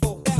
bevel.